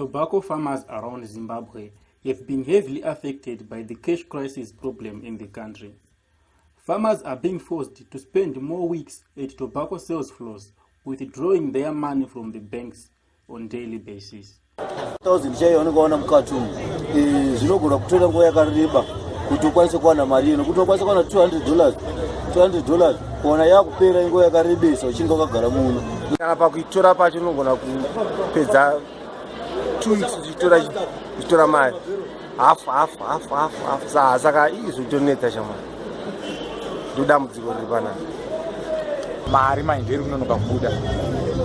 tobacco farmers around zimbabwe have been heavily affected by the cash crisis problem in the country. Farmers are being forced to spend more weeks at tobacco sales floors withdrawing their money from the banks on daily basis. Thousand chaiona ukaona mukati umu. Zvinogona kutora nguva yakareba kuti ukwanise kuwana mari ino. Kuti ukwanise kuwana 200 dollars 200 dollars kuona yakupera inguva yakarebesa uchinge wakagara muno. Kana pakuitora pacho unogona kupedza two weeks uchitora mari hafu hafu hafu hafu hafu saa saka izvotonetsa chamari ndodambudziko riri panapa mari mainderi kunonoka kubuda.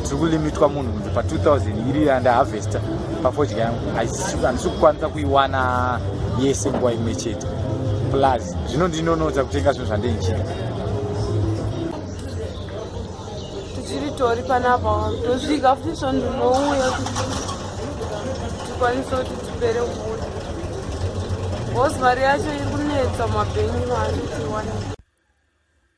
Tiri kulimitwa munhu kunze pa2000 iri andahavhesta pafodya yangu handisi kukwanisa kuiwana yese nguva imwe chete. Plus zvino ndinonodza kutenga zvinhu zvandeichida tichiri tori panapa tosvika futi so ndinouya tikwanise kuti tipere kubuda. Bcause mari yacho iri kunetsa mabhengi maanitiwana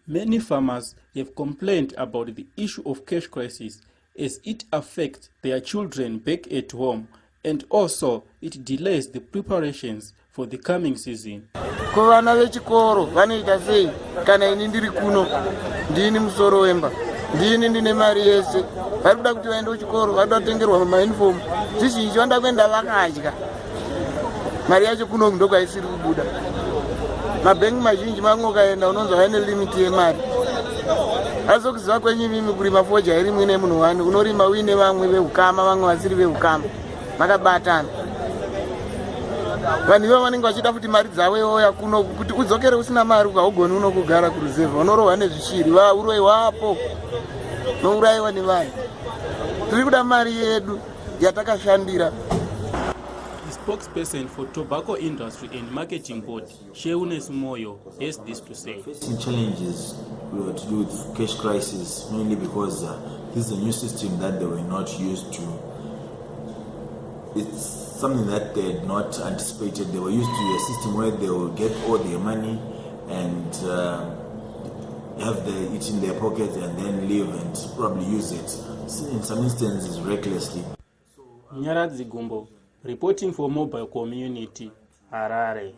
Many farmers have complained about the issue of cash crisis as it affects their children back at home and also it delays the preparations for the coming season. kuvana vechikoro vanoita sei? Kana ini ndiri kuno ndini musoro wemba ndini ndine mari yese. Vari kuda kuti vaende kuchikoro vaida kutengerwa maunifomu zvizhinji vanda kuenda vakadya. Mari yacho kuno ndokwaisiri kubuda. Mabhengi mazhinji mamwe ukaenda unonzwa vaine limiti yemari. Asi kuziva kwenyu mimi kurima foja iri mwine munhu wani. Unorima uine vamwe veukama vamwe vasiri veukama. Makabatana vanhu ivo vanenge vachida kuti mari dzavo iwoya kuno kuti udzokere usina mari ukaugoni uno kugara kuruzevha unorohwa nezvishiri vauroiwapo nourayiwa nevanhu tiri kuda mari yedu yatakashandira The spokesperson for Tobacco Industry and Marketing Board, Sheunes Moyo, has this to say. Facing challenges were to do with cash crisis, mainly because uh, this is a new system that they were not used to. It's something that they had not anticipated. They were used to a system where they will get all their money and uh, have the, it in their pockets and then leave and probably use it. In some instances, recklessly. Nyaradzi Gumbo, reporting for Mobile Community, Harare.